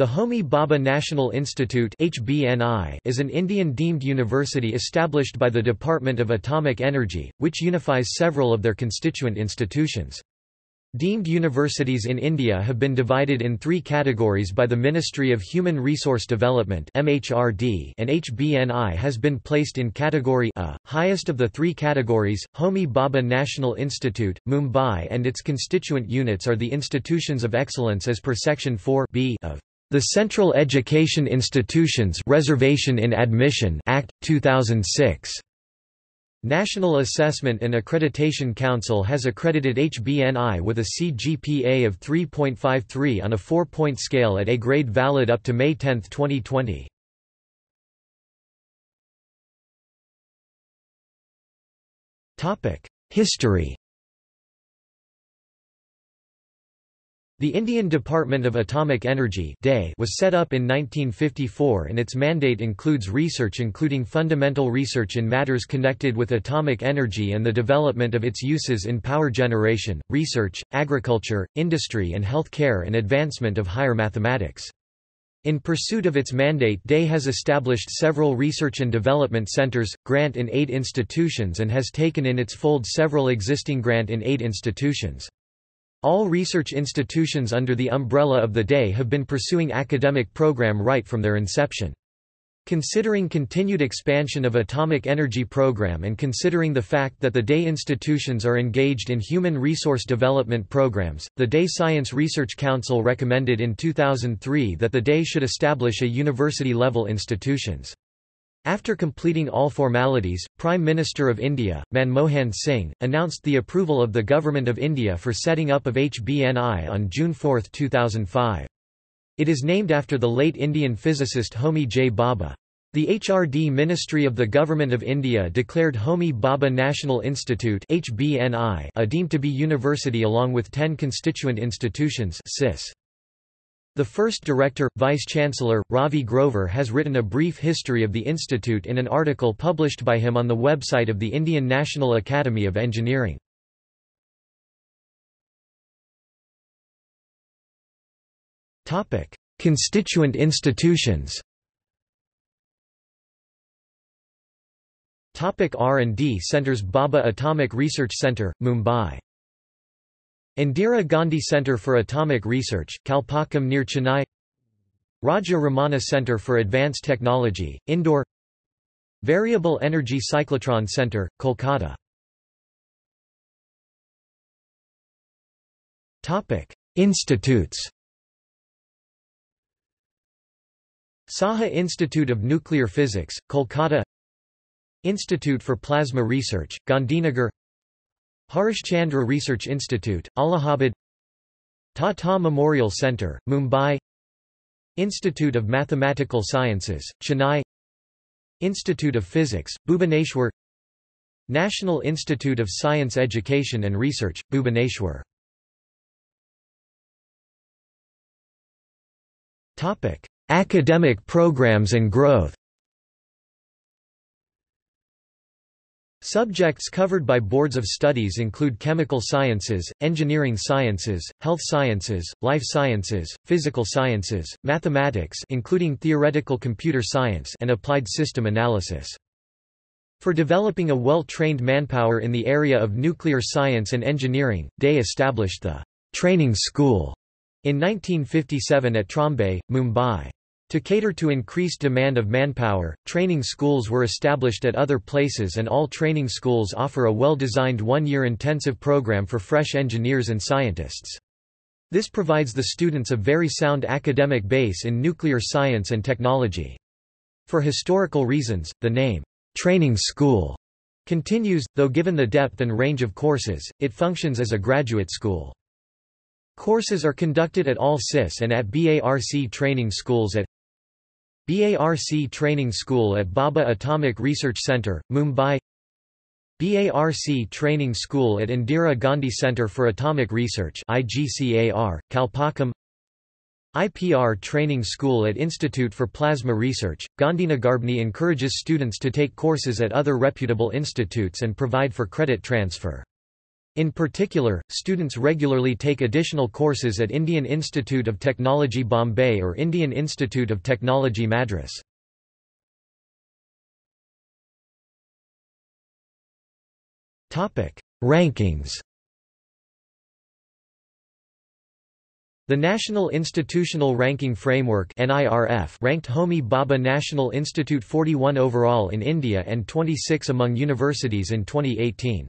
The Homi Bhabha National Institute is an Indian deemed university established by the Department of Atomic Energy, which unifies several of their constituent institutions. Deemed universities in India have been divided in three categories by the Ministry of Human Resource Development and HBNI has been placed in Category A, highest of the three categories. Homi Bhabha National Institute, Mumbai and its constituent units are the institutions of excellence as per Section 4 B of the Central Education Institutions Reservation in Admission Act 2006 National Assessment and Accreditation Council has accredited HBNI with a CGPA of 3.53 on a 4-point scale at A grade valid up to May 10, 2020. History The Indian Department of Atomic Energy was set up in 1954 and its mandate includes research including fundamental research in matters connected with atomic energy and the development of its uses in power generation, research, agriculture, industry and health care and advancement of higher mathematics. In pursuit of its mandate DE has established several research and development centers, grant in aid institutions and has taken in its fold several existing grant in aid institutions. All research institutions under the umbrella of the day have been pursuing academic program right from their inception. Considering continued expansion of atomic energy program and considering the fact that the day institutions are engaged in human resource development programs, the DAE Science Research Council recommended in 2003 that the day should establish a university-level institutions. After completing all formalities, Prime Minister of India, Manmohan Singh, announced the approval of the Government of India for setting up of HBNI on June 4, 2005. It is named after the late Indian physicist Homi J. Bhabha. The HRD Ministry of the Government of India declared Homi Bhabha National Institute HBNI a deemed to be university along with 10 constituent institutions CIS. The first director, Vice-Chancellor, Ravi Grover has written a brief history of the institute in an article published by him on the website of the Indian National Academy of Engineering. Constituent institutions R&D Centers Bhabha Atomic Research Centre, Mumbai Indira Gandhi Centre for Atomic Research, Kalpakkam near Chennai. Raja Ramanna Centre for Advanced Technology, Indore. Variable Energy Cyclotron Centre, Kolkata. Institutes. Saha Institute of Nuclear Physics, Kolkata. Institute for Plasma Research, Gandhinagar Harish Chandra Research Institute, Allahabad Tata Memorial Centre, Mumbai Institute of Mathematical Sciences, Chennai Institute of Physics, Bhubaneswar National Institute of Science Education and Research, Bhubaneswar Academic programs and growth Subjects covered by boards of studies include chemical sciences, engineering sciences, health sciences, life sciences, physical sciences, mathematics including theoretical computer science and applied system analysis. For developing a well-trained manpower in the area of nuclear science and engineering, DE established the training school in 1957 at Trombay, Mumbai. To cater to increased demand of manpower, training schools were established at other places and all training schools offer a well-designed one-year intensive program for fresh engineers and scientists. This provides the students a very sound academic base in nuclear science and technology. For historical reasons, the name, training school, continues, though given the depth and range of courses, it functions as a graduate school. Courses are conducted at all CIS and at BARC training schools at BARC Training School at Bhabha Atomic Research Centre, Mumbai BARC Training School at Indira Gandhi Centre for Atomic Research IGCAR, Kalpakkam IPR Training School at Institute for Plasma Research, Gandhinagarbni encourages students to take courses at other reputable institutes and provide for credit transfer. In particular, students regularly take additional courses at Indian Institute of Technology Bombay or Indian Institute of Technology Madras. Rankings The National Institutional Ranking Framework ranked Homi Bhabha National Institute 41 overall in India and 26 among universities in 2018.